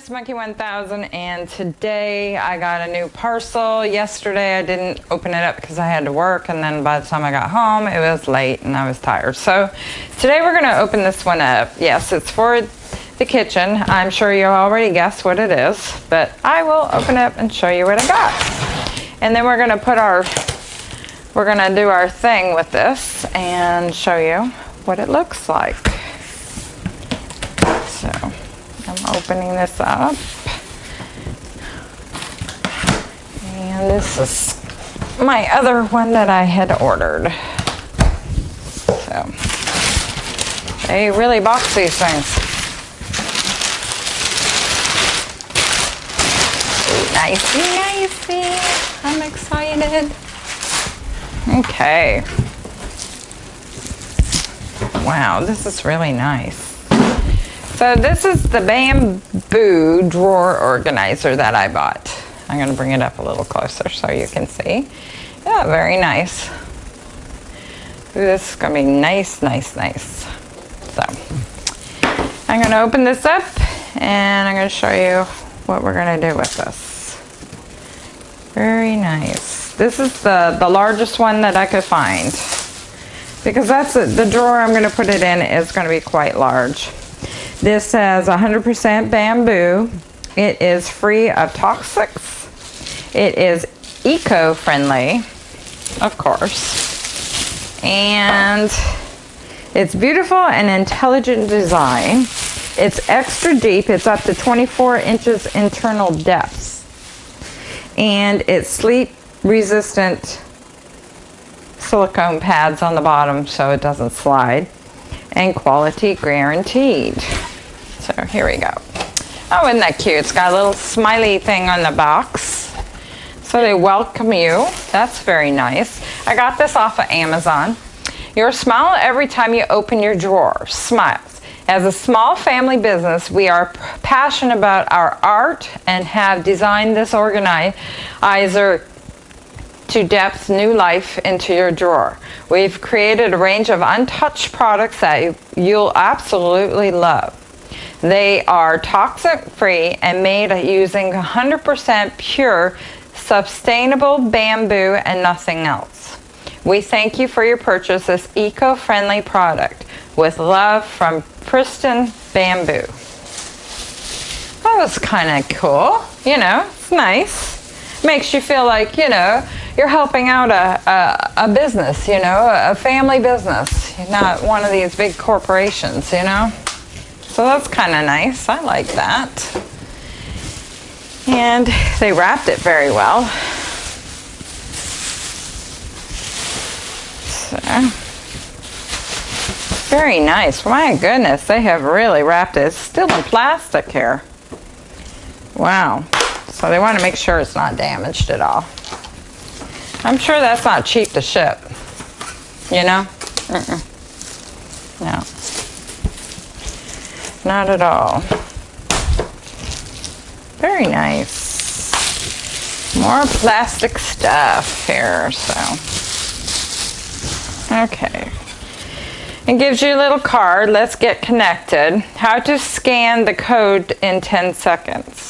Miss Monkey 1000 and today I got a new parcel. Yesterday I didn't open it up because I had to work and then by the time I got home it was late and I was tired. So today we're going to open this one up. Yes, it's for the kitchen. I'm sure you already guessed what it is, but I will open it up and show you what I got. And then we're going to put our, we're going to do our thing with this and show you what it looks like. So opening this up. And this is my other one that I had ordered. So they really box these things. Nicey, nicey. I'm excited. Okay. Wow, this is really nice. So this is the bamboo drawer organizer that I bought. I'm going to bring it up a little closer so you can see. Yeah, very nice. This is to be nice, nice, nice. So I'm going to open this up and I'm going to show you what we're going to do with this. Very nice. This is the, the largest one that I could find because that's the drawer I'm going to put it in is going to be quite large. This says 100% bamboo. It is free of toxics. It is eco-friendly, of course. And it's beautiful and intelligent design. It's extra deep. It's up to 24 inches internal depths. And it's sleep resistant silicone pads on the bottom so it doesn't slide and quality guaranteed. So here we go. Oh, isn't that cute? It's got a little smiley thing on the box. So they welcome you. That's very nice. I got this off of Amazon. Your smile every time you open your drawer. Smiles. As a small family business, we are passionate about our art and have designed this organizer to depth new life into your drawer. We've created a range of untouched products that you'll absolutely love. They are toxic free and made using 100% pure sustainable bamboo and nothing else. We thank you for your purchase this eco-friendly product with love from Preston Bamboo. That was kind of cool, you know, it's nice. Makes you feel like, you know, you're helping out a, a, a business, you know, a family business, not one of these big corporations, you know. So that's kind of nice. I like that. And they wrapped it very well. So, very nice. My goodness, they have really wrapped it. It's still in plastic here. Wow. So they want to make sure it's not damaged at all. I'm sure that's not cheap to ship. You know? Mm -mm. No. Not at all. Very nice. More plastic stuff here, so. Okay. It gives you a little card. Let's get connected. How to scan the code in 10 seconds.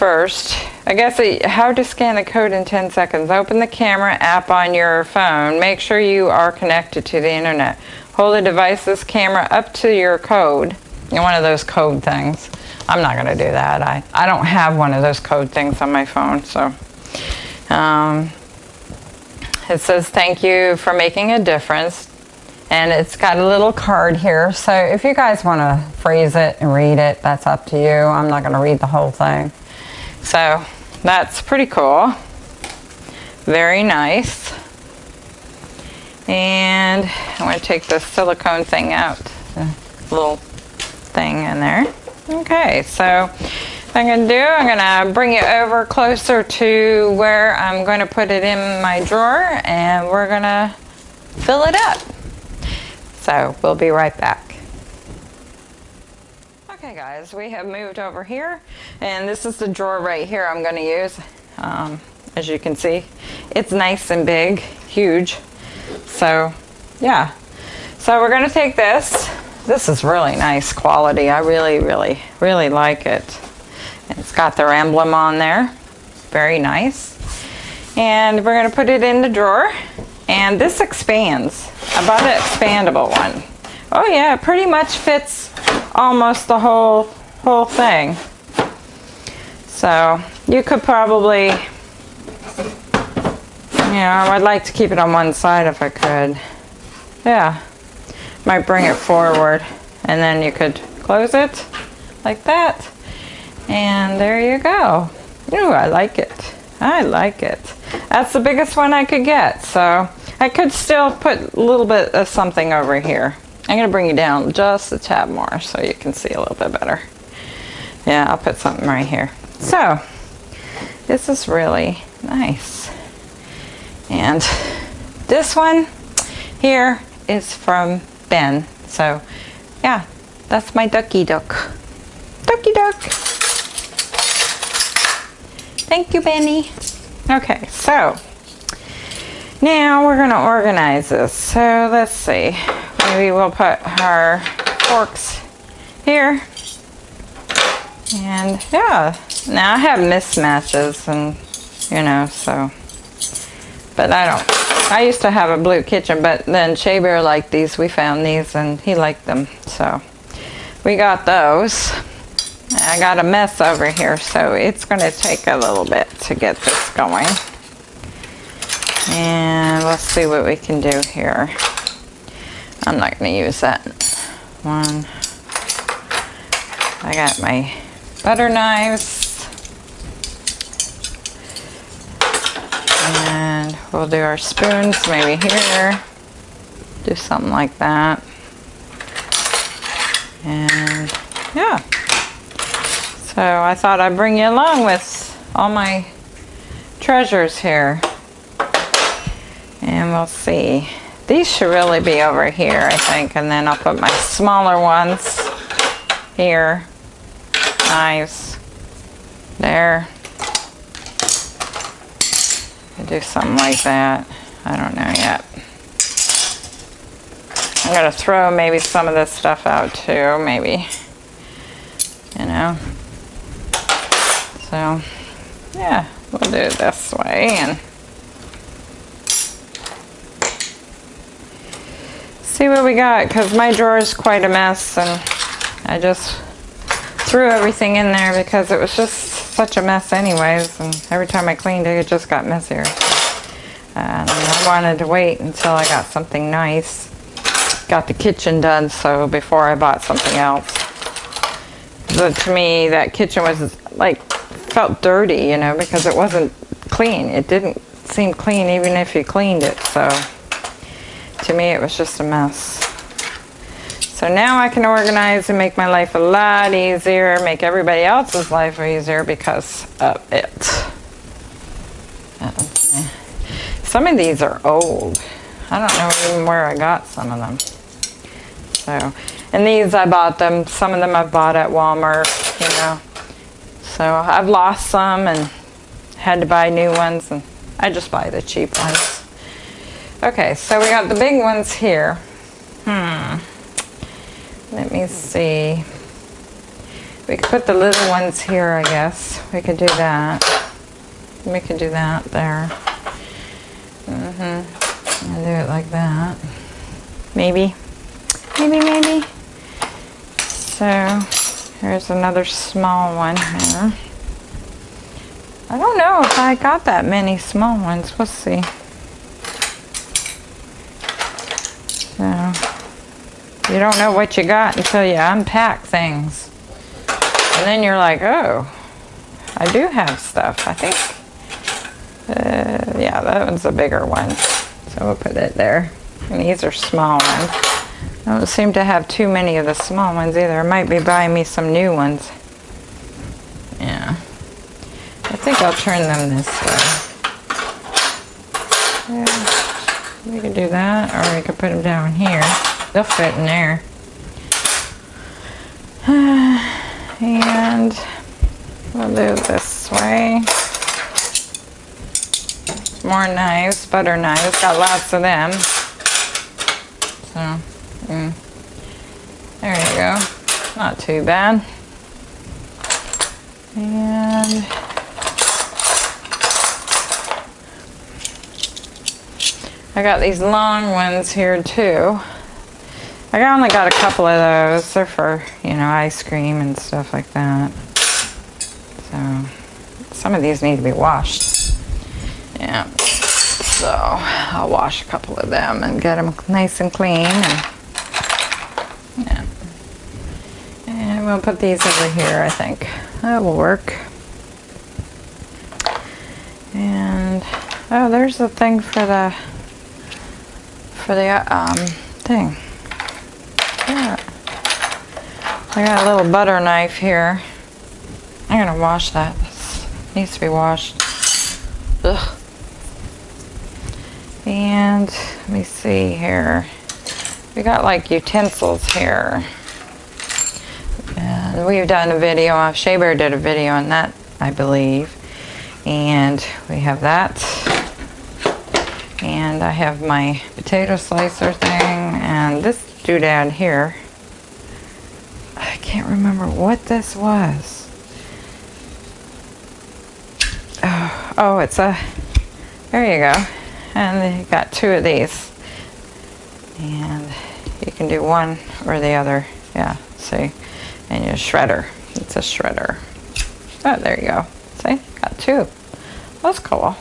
First, I guess how to scan the code in 10 seconds. Open the camera app on your phone. Make sure you are connected to the internet. Hold the device's camera up to your code. One of those code things. I'm not going to do that. I, I don't have one of those code things on my phone. So um, it says thank you for making a difference. And it's got a little card here. So if you guys want to phrase it and read it, that's up to you. I'm not going to read the whole thing. So that's pretty cool. Very nice. And I'm going to take the silicone thing out, the little thing in there. Okay, so I'm going to do, I'm going to bring it over closer to where I'm going to put it in my drawer and we're going to fill it up. So we'll be right back. Okay guys, we have moved over here and this is the drawer right here I'm going to use. Um, as you can see, it's nice and big, huge. So yeah, so we're gonna take this this is really nice quality. I really, really, really like it. It's got their emblem on there. Very nice. And we're gonna put it in the drawer. And this expands. I bought an expandable one. Oh yeah, it pretty much fits almost the whole, whole thing. So you could probably, you know, I'd like to keep it on one side if I could. Yeah, might bring it forward and then you could close it like that. And there you go. Ooh, I like it. I like it. That's the biggest one I could get. So I could still put a little bit of something over here. I'm going to bring you down just a tad more so you can see a little bit better. Yeah, I'll put something right here. So, this is really nice. And this one here is from Ben. So, yeah, that's my ducky duck. Ducky duck. Thank you, Benny. Okay, so now we're going to organize this. So let's see. Maybe we'll put our forks here. And yeah, now I have mismatches and you know, so. But I don't. I used to have a blue kitchen, but then Shea Bear liked these. We found these and he liked them. So we got those. I got a mess over here, so it's going to take a little bit to get this going. And let's see what we can do here. I'm not going to use that one. I got my butter knives. And we'll do our spoons maybe here. Do something like that. And yeah. So I thought I'd bring you along with all my treasures here we'll see. These should really be over here, I think, and then I'll put my smaller ones here. Knives. There. I do something like that. I don't know yet. I'm going to throw maybe some of this stuff out too, maybe. You know. So, yeah, we'll do it this way and see what we got because my drawer is quite a mess and I just threw everything in there because it was just such a mess anyways and every time I cleaned it it just got messier. And I wanted to wait until I got something nice. Got the kitchen done so before I bought something else. To me that kitchen was like felt dirty you know because it wasn't clean. It didn't seem clean even if you cleaned it so to me it was just a mess. So now I can organize and make my life a lot easier, make everybody else's life easier because of it. Some of these are old. I don't know even where I got some of them. So, and these I bought them. Some of them I bought at Walmart, you know. So I've lost some and had to buy new ones and I just buy the cheap ones. Okay, so we got the big ones here. Hmm. Let me see. We could put the little ones here, I guess. We could do that. We could do that there. Mm-hmm. And do it like that. Maybe. Maybe, maybe. So, here's another small one here. I don't know if I got that many small ones. We'll see. So, you don't know what you got until you unpack things. And then you're like, oh, I do have stuff. I think, uh, yeah, that one's a bigger one. So we'll put it there. And these are small ones. I don't seem to have too many of the small ones either. I might be buying me some new ones. Yeah. I think I'll turn them this way. Yeah. We could do that, or we could put them down here. They'll fit in there. And we'll do this way. More knives, butter knives. Got lots of them. So, mm. There you go. Not too bad. And I got these long ones here too. I only got a couple of those. They're for, you know, ice cream and stuff like that. So, some of these need to be washed. Yeah. So, I'll wash a couple of them and get them nice and clean. And, yeah. And we'll put these over here, I think. That will work. And, oh, there's the thing for the, for the, um, thing. Yeah. I got a little butter knife here. I'm gonna wash that. This needs to be washed. Ugh. And let me see here. We got like utensils here. And we've done a video, uh, Shea Bear did a video on that, I believe. And we have that. And I have my potato slicer thing and this doodad here. I can't remember what this was. Oh, oh it's a, there you go. And you got two of these. And you can do one or the other. Yeah, see? And your shredder. It's a shredder. Oh, there you go. See? Got two. That's cool.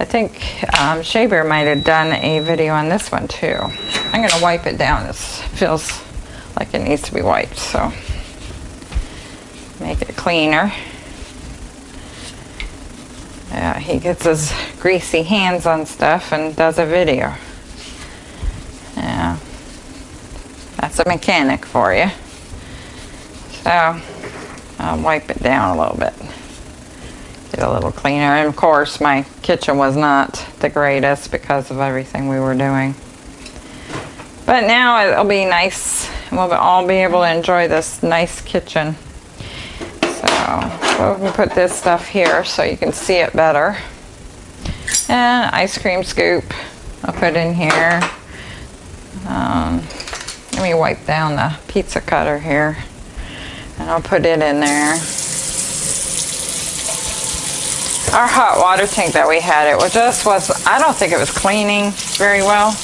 I think um, might have done a video on this one too. I'm going to wipe it down. It feels like it needs to be wiped, so make it cleaner. Yeah, he gets his greasy hands on stuff and does a video. Yeah, that's a mechanic for you. So, I'll wipe it down a little bit. Get a little cleaner. And of course, my kitchen was not the greatest because of everything we were doing. But now it'll be nice. And we'll all be able to enjoy this nice kitchen. So we'll put this stuff here so you can see it better. And ice cream scoop I'll put in here. Um, let me wipe down the pizza cutter here. And I'll put it in there. Our hot water tank that we had, it was just was, I don't think it was cleaning very well.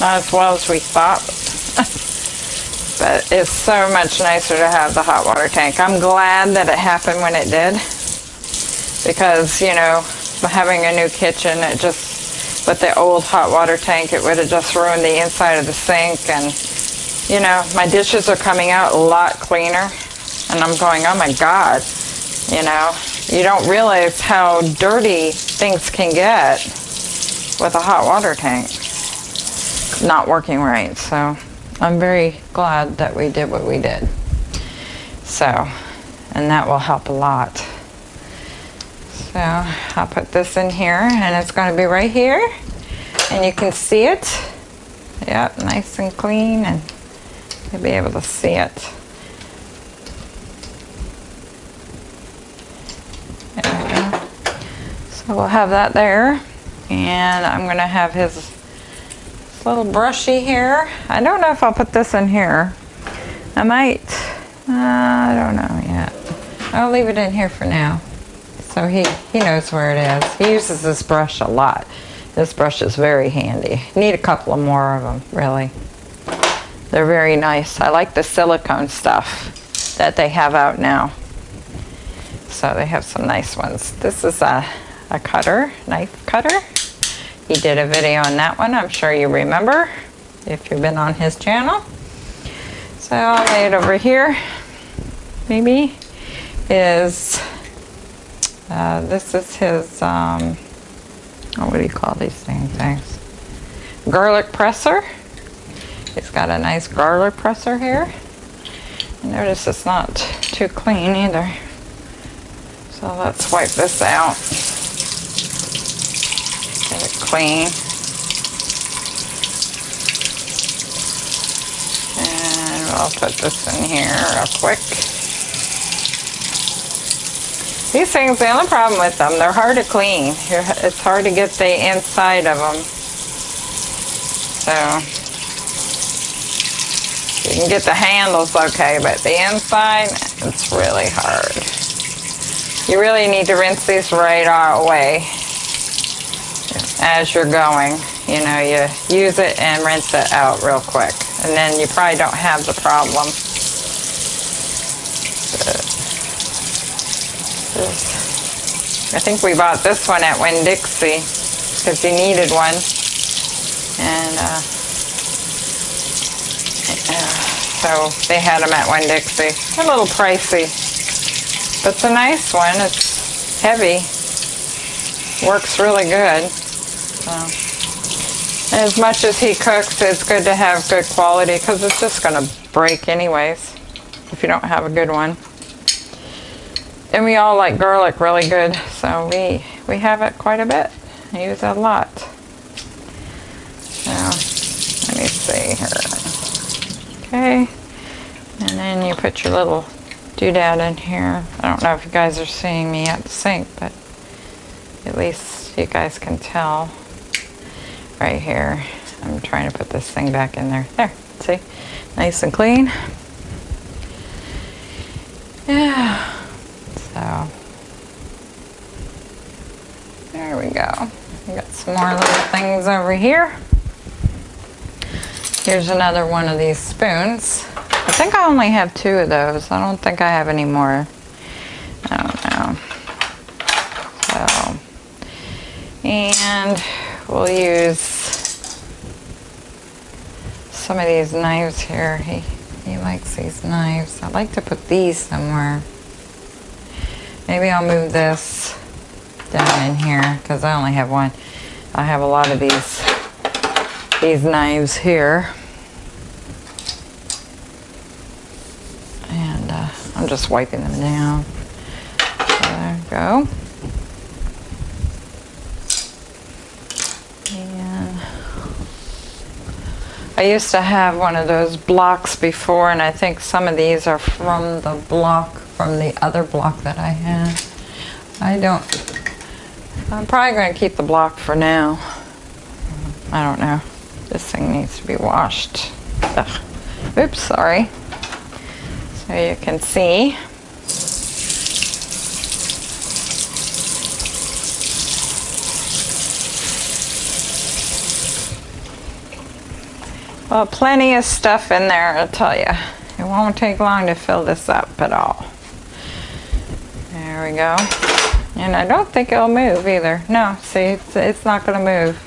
Not as well as we thought. but it's so much nicer to have the hot water tank. I'm glad that it happened when it did. Because, you know, having a new kitchen, it just, with the old hot water tank, it would have just ruined the inside of the sink. And, you know, my dishes are coming out a lot cleaner. And I'm going, oh my God, you know, you don't realize how dirty things can get with a hot water tank not working right. So I'm very glad that we did what we did. So, and that will help a lot. So I'll put this in here and it's going to be right here and you can see it. Yep, nice and clean and you'll be able to see it. There we go. So we'll have that there and I'm going to have his little brushy here. I don't know if I'll put this in here. I might. Uh, I don't know yet. I'll leave it in here for now. So he, he knows where it is. He uses this brush a lot. This brush is very handy. Need a couple of more of them, really. They're very nice. I like the silicone stuff that they have out now. So they have some nice ones. This is a, a cutter, knife cutter. He did a video on that one. I'm sure you remember if you've been on his channel. So I'll lay it over here. Maybe is uh, this is his um, oh, what do you call these things? Things garlic presser. He's got a nice garlic presser here. Notice it's not too clean either. So let's wipe this out clean. And I'll put this in here real quick. These things, the only problem with them, they're hard to clean. It's hard to get the inside of them. So, You can get the handles okay, but the inside, it's really hard. You really need to rinse these right away as you're going. You know, you use it and rinse it out real quick. And then you probably don't have the problem. I think we bought this one at Winn-Dixie because you needed one. And uh, so they had them at Winn-Dixie. A little pricey, but it's a nice one. It's heavy. Works really good. So, as much as he cooks, it's good to have good quality because it's just going to break anyways if you don't have a good one. And we all like garlic really good, so we, we have it quite a bit. I use it a lot. Now, let me see here. Okay, and then you put your little doodad in here. I don't know if you guys are seeing me at the sink, but at least you guys can tell right here. I'm trying to put this thing back in there. There, see? Nice and clean. Yeah. So, there we go. We got some more little things over here. Here's another one of these spoons. I think I only have two of those. I don't think I have any more. I don't know. So, and we'll use some of these knives here. He, he likes these knives. I'd like to put these somewhere. Maybe I'll move this down in here because I only have one. I have a lot of these these knives here. And uh, I'm just wiping them down. There we go. I used to have one of those blocks before and I think some of these are from the block from the other block that I had. I don't, I'm probably going to keep the block for now. I don't know. This thing needs to be washed. Ugh. Oops, sorry. So you can see. Well, plenty of stuff in there, I'll tell you. It won't take long to fill this up at all. There we go. And I don't think it'll move either. No, see, it's, it's not going to move.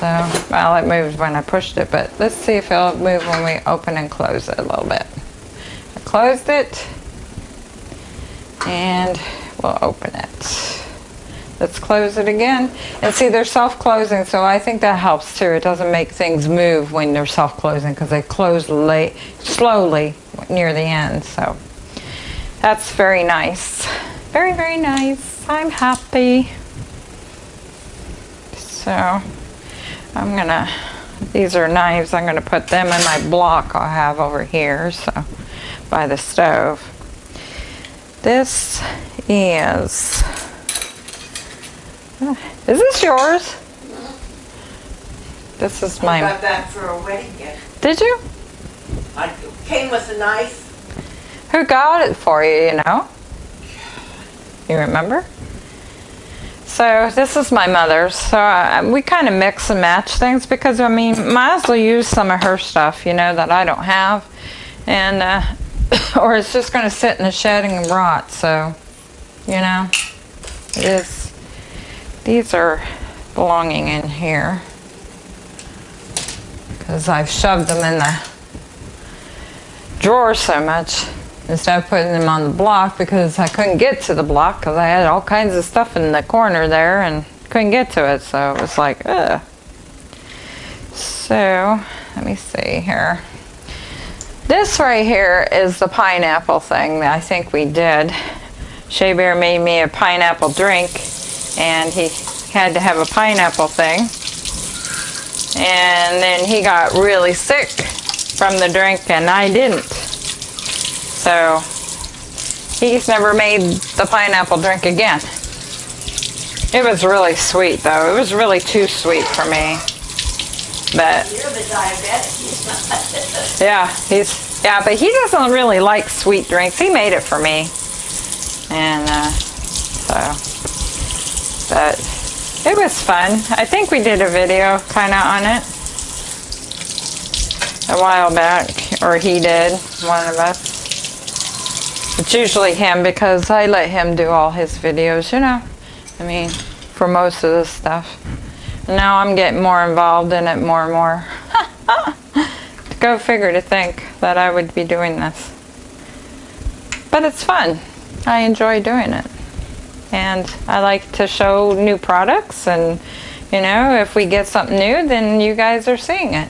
So, well, it moved when I pushed it, but let's see if it'll move when we open and close it a little bit. I closed it, and we'll open it. Let's close it again. And see, they're self-closing, so I think that helps too. It doesn't make things move when they're self-closing because they close late, slowly near the end. So that's very nice. Very, very nice. I'm happy. So I'm gonna, these are knives. I'm gonna put them in my block I'll have over here, so by the stove. This is, is this yours? This is my. I got that for a wedding gift. Did you? I came with a nice Who got it for you, you know? You remember? So this is my mother's. So uh, we kind of mix and match things because, I mean, might as well use some of her stuff, you know, that I don't have. And, uh, or it's just going to sit in the shed and rot. So, you know, it is. These are belonging in here because I've shoved them in the drawer so much instead of putting them on the block because I couldn't get to the block because I had all kinds of stuff in the corner there and couldn't get to it so it was like ugh. So let me see here. This right here is the pineapple thing that I think we did. Shea Bear made me a pineapple drink and he had to have a pineapple thing. And then he got really sick from the drink and I didn't. So he's never made the pineapple drink again. It was really sweet though. It was really too sweet for me. But You're the diabetic. yeah, he's yeah, but he doesn't really like sweet drinks. He made it for me, and uh, so, but it was fun. I think we did a video kind of on it a while back, or he did, one of us. It's usually him because I let him do all his videos, you know. I mean, for most of this stuff. Now I'm getting more involved in it more and more. Go figure to think that I would be doing this. But it's fun. I enjoy doing it. And I like to show new products and you know, if we get something new, then you guys are seeing it.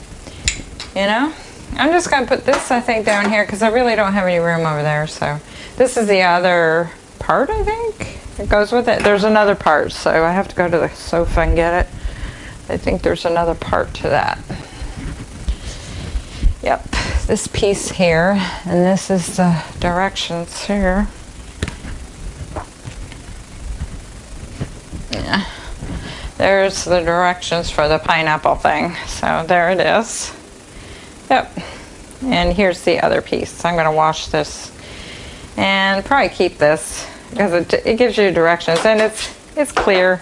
You know? I'm just to put this, I think, down here because I really don't have any room over there. So this is the other part, I think. It goes with it. There's another part, so I have to go to the sofa and get it. I think there's another part to that. Yep, this piece here, and this is the directions here. Yeah, there's the directions for the pineapple thing. So there it is. Yep, and here's the other piece. I'm gonna wash this and probably keep this because it, it gives you directions and it's it's clear.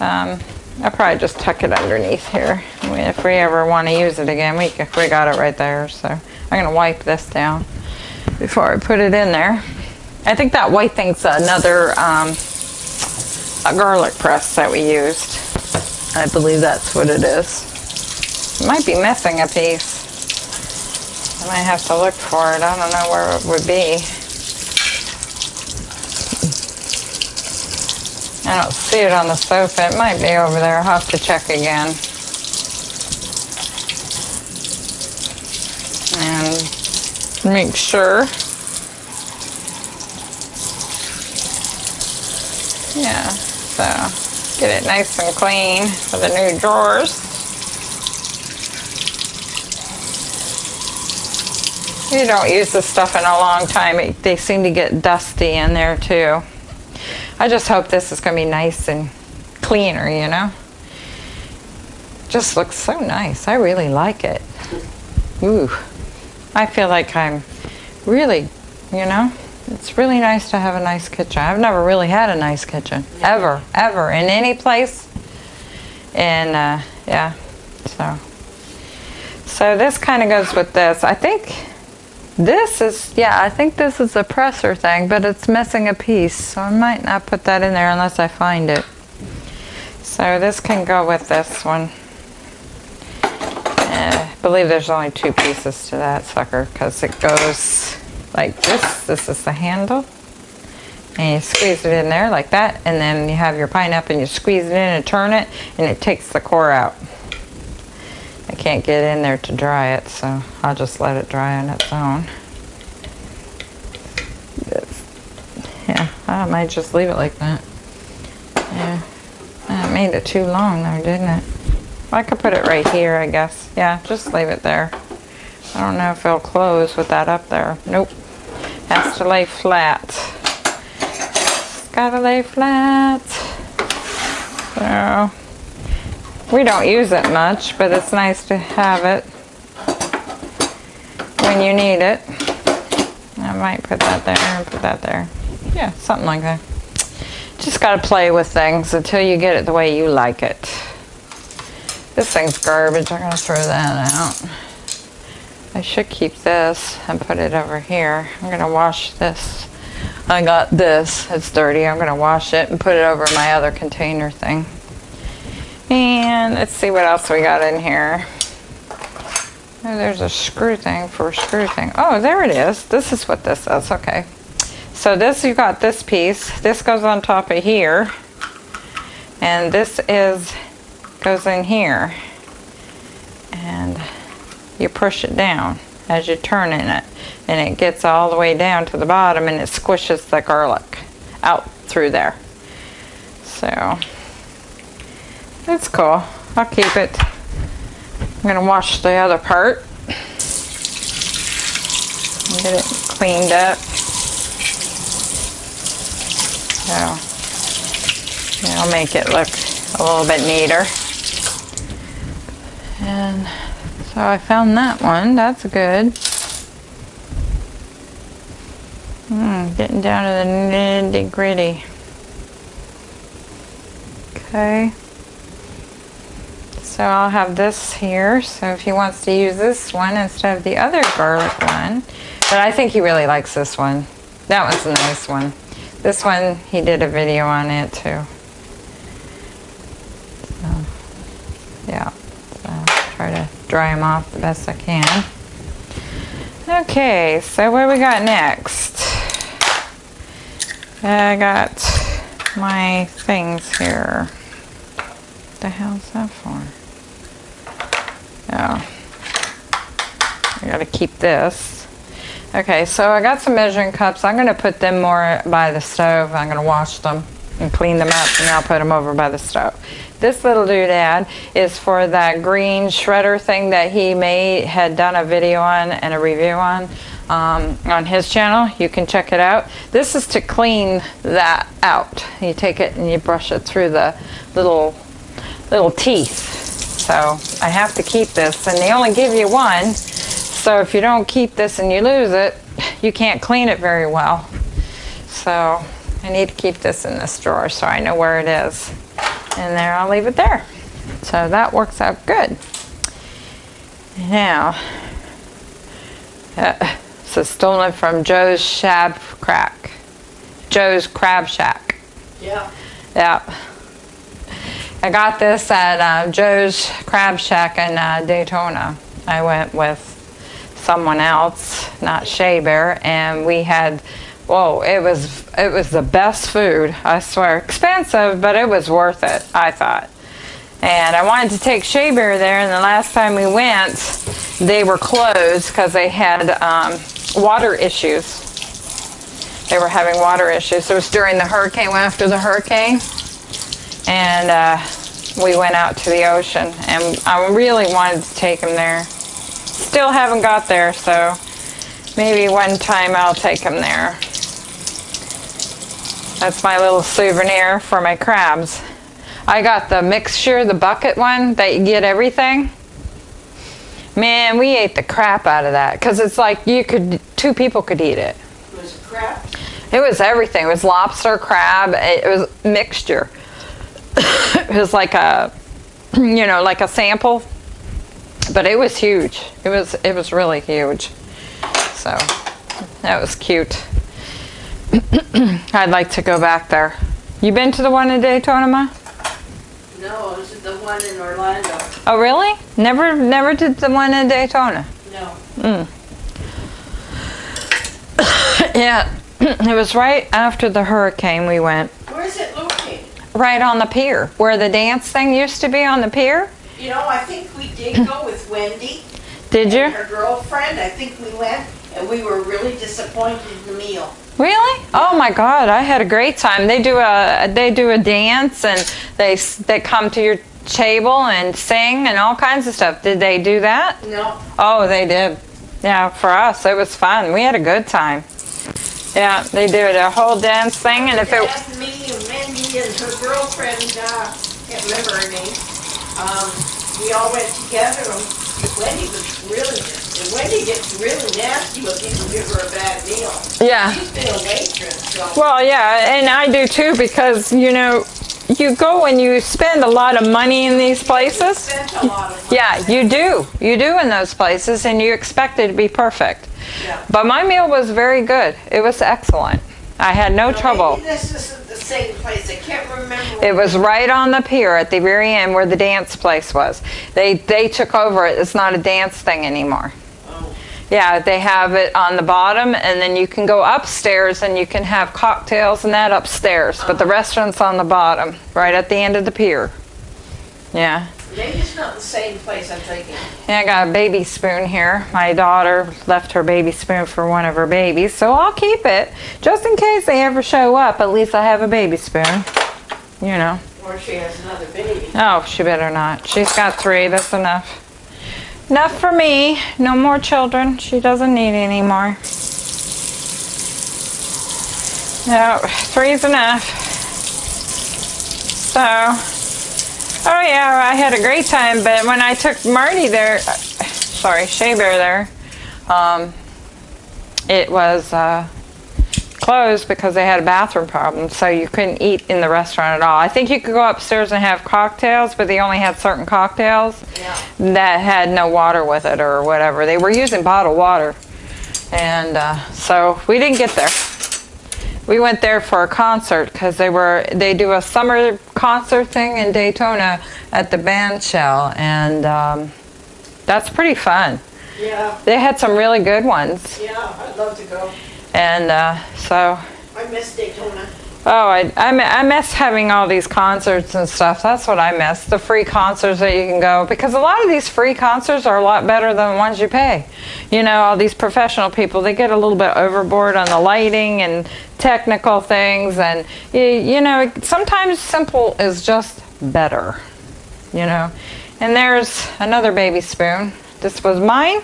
Um, I'll probably just tuck it underneath here. If we ever want to use it again, we, we got it right there. So I'm going to wipe this down before I put it in there. I think that white thing's another um, a garlic press that we used. I believe that's what it is. Might be missing a piece. I might have to look for it. I don't know where it would be. I don't see it on the sofa. It might be over there. I'll have to check again. And make sure. Yeah, so get it nice and clean for the new drawers. You don't use this stuff in a long time. It, they seem to get dusty in there too. I just hope this is going to be nice and cleaner, you know. Just looks so nice. I really like it. Ooh. I feel like I'm really, you know, it's really nice to have a nice kitchen. I've never really had a nice kitchen. Ever. Ever. In any place. And, uh, yeah. So. So this kind of goes with this. I think this is, yeah, I think this is a presser thing, but it's missing a piece, so I might not put that in there unless I find it. So this can go with this one. Uh, I believe there's only two pieces to that sucker because it goes like this. This is the handle. And you squeeze it in there like that, and then you have your pineapple and you squeeze it in and turn it, and it takes the core out. I can't get in there to dry it, so I'll just let it dry on its own. Yeah, I might just leave it like that. Yeah, that made it too long though, didn't it? I could put it right here, I guess. Yeah, just leave it there. I don't know if it'll close with that up there. Nope. Has to lay flat. Gotta lay flat. So, we don't use it much, but it's nice to have it when you need it. I might put that there and put that there. Yeah, something like that. Just got to play with things until you get it the way you like it. This thing's garbage. I'm to throw that out. I should keep this and put it over here. I'm going to wash this. I got this. It's dirty. I'm going to wash it and put it over my other container thing. And let's see what else we got in here. Oh, there's a screw thing for a screw thing. Oh, there it is. This is what this is. Okay. So this, you got this piece. This goes on top of here. And this is, goes in here. You push it down as you turn in it. And it gets all the way down to the bottom and it squishes the garlic out through there. So it's cool. I'll keep it. I'm going to wash the other part. Get it cleaned up. So, I'll make it look a little bit neater. And so I found that one. That's good. Hmm, getting down to the nitty gritty. Okay. So I'll have this here. So if he wants to use this one instead of the other garlic one. But I think he really likes this one. That one's a nice one. This one, he did a video on it too. So, yeah. Try to dry them off the best I can. Okay, so what we got next? I got my things here. What the hell's that for? Oh. I gotta keep this. Okay, so I got some measuring cups. I'm gonna put them more by the stove. I'm gonna wash them and clean them up and I'll put them over by the stove. This little doodad is for that green shredder thing that he made, had done a video on and a review on um, on his channel. You can check it out. This is to clean that out. You take it and you brush it through the little little teeth. So I have to keep this and they only give you one. So if you don't keep this and you lose it, you can't clean it very well. So I need to keep this in this drawer so I know where it is. And there, I'll leave it there. So that works out good. Now, uh, so stolen from Joe's Shab Crack. Joe's Crab Shack. Yeah. Yeah. I got this at uh, Joe's Crab Shack in uh, Daytona. I went with someone else, not Shea Bear, and we had, whoa, it was it was the best food. I swear, expensive, but it was worth it. I thought. And I wanted to take Shea Bear there, and the last time we went, they were closed because they had um, water issues. They were having water issues. It was during the hurricane, after the hurricane and uh, we went out to the ocean and I really wanted to take him there. Still haven't got there, so maybe one time I'll take him there. That's my little souvenir for my crabs. I got the mixture, the bucket one that you get everything. Man, we ate the crap out of that because it's like you could, two people could eat it. It was crap? It was everything. It was lobster, crab. It was mixture. it was like a, you know, like a sample, but it was huge. It was it was really huge. So that was cute. I'd like to go back there. You been to the one in Daytona, Ma? No, it was the one in Orlando. Oh, really? Never, never did the one in Daytona. No. Mm. Yeah, it was right after the hurricane we went. Where is it located? Right on the pier, where the dance thing used to be on the pier. You know, I think we did go with Wendy. Did you? Her girlfriend, I think we went, and we were really disappointed in the meal. Really? Oh my God! I had a great time. They do a they do a dance and they they come to your table and sing and all kinds of stuff. Did they do that? No. Oh, they did. Yeah, for us it was fun. We had a good time. Yeah, they did a whole dance thing, and if it Dad, me, and Wendy, and her girlfriend, uh, can't remember her name. Um, we all went together, Wendy was really, and Wendy gets really nasty when people give her a bad meal. yeah. She's been a waitress, so. Well, yeah, and I do too because you know you go and you spend a lot of money in these places. Spent a lot of money. Yeah, you do. You do in those places, and you expect it to be perfect. Yeah. But my meal was very good. It was excellent. I had no trouble. Maybe this isn't the same place, I can't remember. It was right on the pier at the very end where the dance place was. They they took over it. It's not a dance thing anymore. Yeah, they have it on the bottom, and then you can go upstairs and you can have cocktails and that upstairs. But the restaurant's on the bottom, right at the end of the pier. Yeah. Maybe it's not the same place I'm thinking. Yeah, I got a baby spoon here. My daughter left her baby spoon for one of her babies, so I'll keep it just in case they ever show up. At least I have a baby spoon. You know. Or she has another baby. Oh, she better not. She's got three. That's enough. Enough for me. No more children. She doesn't need any more. No, three's enough. So, Oh yeah, I had a great time, but when I took Marty there, uh, sorry, Shea Bear there, um, it was uh, closed because they had a bathroom problem, so you couldn't eat in the restaurant at all. I think you could go upstairs and have cocktails, but they only had certain cocktails Yeah. that had no water with it or whatever. They were using bottled water, and uh, so we didn't get there. We went there for a concert because they were they do a summer concert thing in Daytona at the band shell, and um, that's pretty fun. Yeah, They had some really good ones, yeah, I'd love to go. And uh, so I miss Daytona. oh, I, I I miss having all these concerts and stuff. That's what I miss the free concerts that you can go because a lot of these free concerts are a lot better than the ones you pay. You know, all these professional people they get a little bit overboard on the lighting and technical things, and you, you know sometimes simple is just better. You know, and there's another baby spoon. This was mine.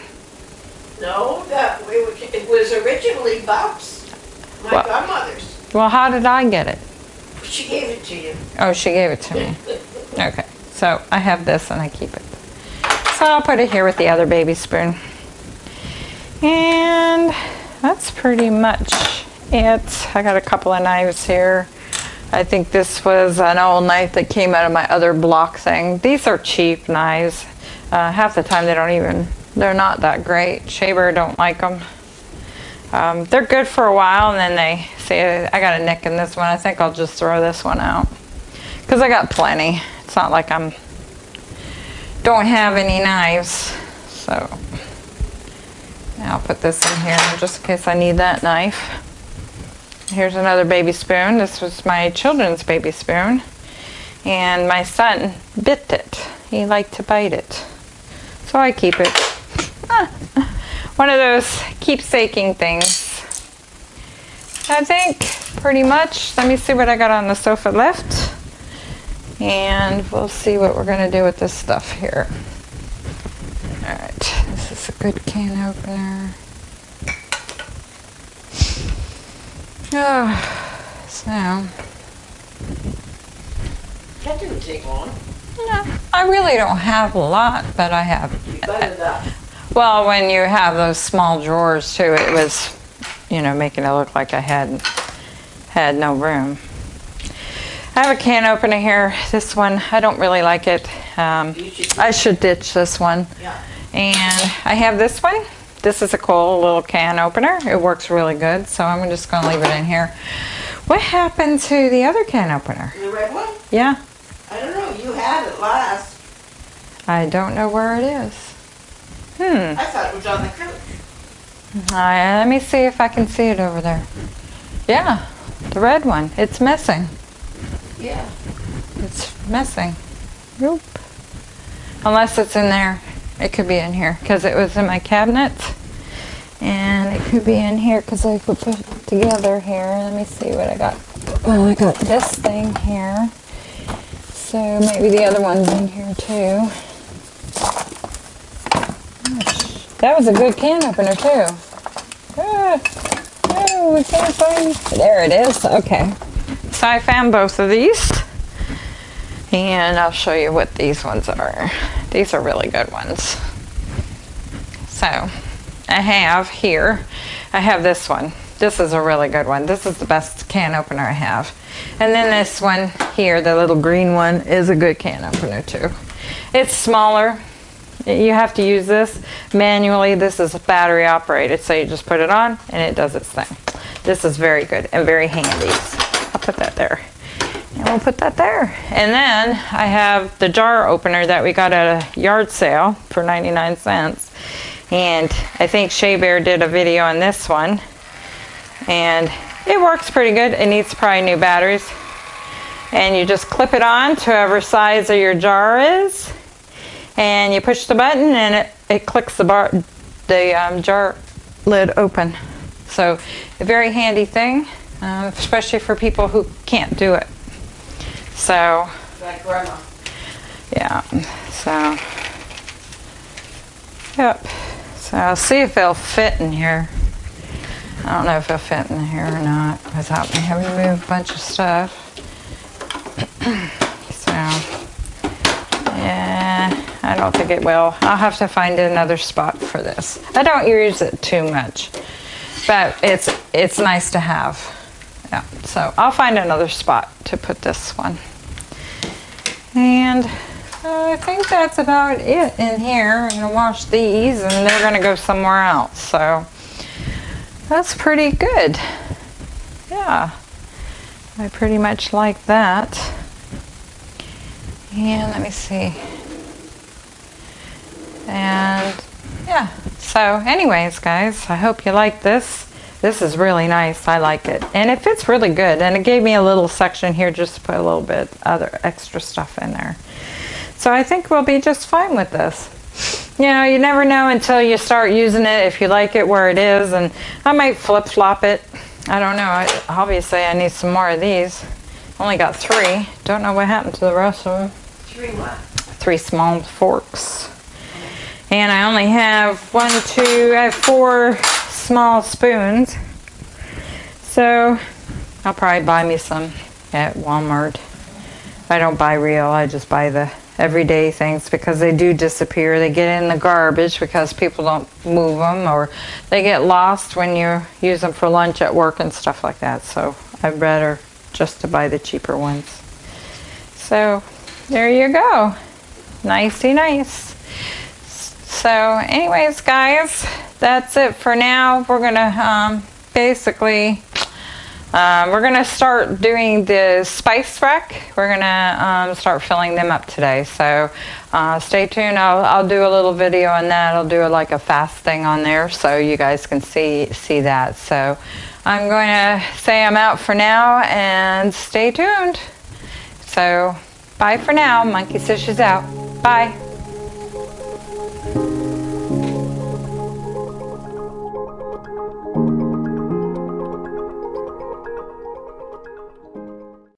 No, that, it was- it was originally Bob's, my What? godmother's. Well, how did I get it? She gave it to you. Oh, she gave it to me. Okay, so I have this and I keep it. So I'll put it here with the other baby spoon. And that's pretty much it. I got a couple of knives here. I think this was an old knife that came out of my other block thing. These are cheap knives. Uh, half the time they don't even, they're not that great. Shaver don't like them. Um, they're good for a while and then they say, I got a nick in this one. I think I'll just throw this one out. Because I got plenty. It's not like I'm, don't have any knives. So, I'll put this in here just in case I need that knife. Here's another baby spoon. This was my children's baby spoon. And my son bit it. He liked to bite it. So I keep it. One of those keepsaking things. I think pretty much. Let me see what I got on the sofa left. And we'll see what we're going to do with this stuff here. Alright, this is a good can opener. Oh, so, That didn't take long. yeah, I really don't have a lot, but I have. Well, when you have those small drawers too, it was, you know, making it look like I had had no room. I have a can opener here. This one, I don't really like it. Um, should- I should ditch this one. Yeah. And I have this one. This is a cool little can opener. It works really good, so I'm just going to leave it in here. What happened to the other can opener? The red one? Yeah, I don't know, you had it last. I don't know where it is. Hmm. I thought it was on the couch. Uh, let me see if I can see it over there. Yeah, the red one. It's missing. Yeah. It's missing. Nope. Unless it's in there. It could be in here because it was in my cabinet. And it could be in here because I could put it together here. Let me see what I got. Well, I got this thing here. So maybe the other one's in here too. That was a good can opener too. Ah, oh, I can't find. There it is. Okay. So I found both of these. And I'll show you what these ones are. These are really good ones. So I have here, I have this one. This is a really good one. This is the best can opener I have. And then this one here, the little green one, is a good can opener too. It's smaller. You have to use this manually. This is battery operated, so you just put it on and it does its thing. This is very good and very handy. I'll put that there. And we'll put that there. And then I have the jar opener that we got at a yard sale for 99 cents. And I think Shea Bear did a video on this one. And it works pretty good. It needs probably new batteries. And you just clip it on to whatever size of your jar is. And you push the button and it, it clicks the bar, the um, jar lid open. So a very handy thing, uh, especially for people who can't do it. So, Like grandma. yeah, so, yep. So I'll see if they'll fit in here. I don't know if they'll fit in here or not without me having to move a bunch of stuff. so, don't think it will. I'll have to find another spot for this. I don't use it too much, but it's it's nice to have. Yeah, so I'll find another spot to put this one. And I think that's about it in here. I'm gonna wash these and they're gonna go somewhere else. So that's pretty good. Yeah, I pretty much like that. And let me see. And yeah, so anyways, guys, I hope you like this. This is really nice. I like it. And it fits really good. And it gave me a little section here just to put a little bit other extra stuff in there. So I think we'll be just fine with this. You know, you never know until you start using it if you like it where it is. And I might flip flop it. I don't know. I, obviously, I need some more of these. Only got three. Don't know what happened to the rest of them. Three what? Three small forks. And I only have one, two, I have four small spoons. So I'll probably buy me some at Walmart. I don't buy real, I just buy the everyday things because they do disappear. They get in the garbage because people don't move them or they get lost when you use them for lunch at work and stuff like that. So I'd rather just to buy the cheaper ones. So there you go. Nicey nice. So anyways, guys, that's it for now. We're gonna um, basically, uh, we're gonna start doing the spice rack. We're gonna um, start filling them up today. So uh, stay tuned. I'll, I'll do a little video on that. I'll do like a fast thing on there so you guys can see see that. So I'm going to say I'm out for now and stay tuned. So bye for now. Monkey says she's out. Bye.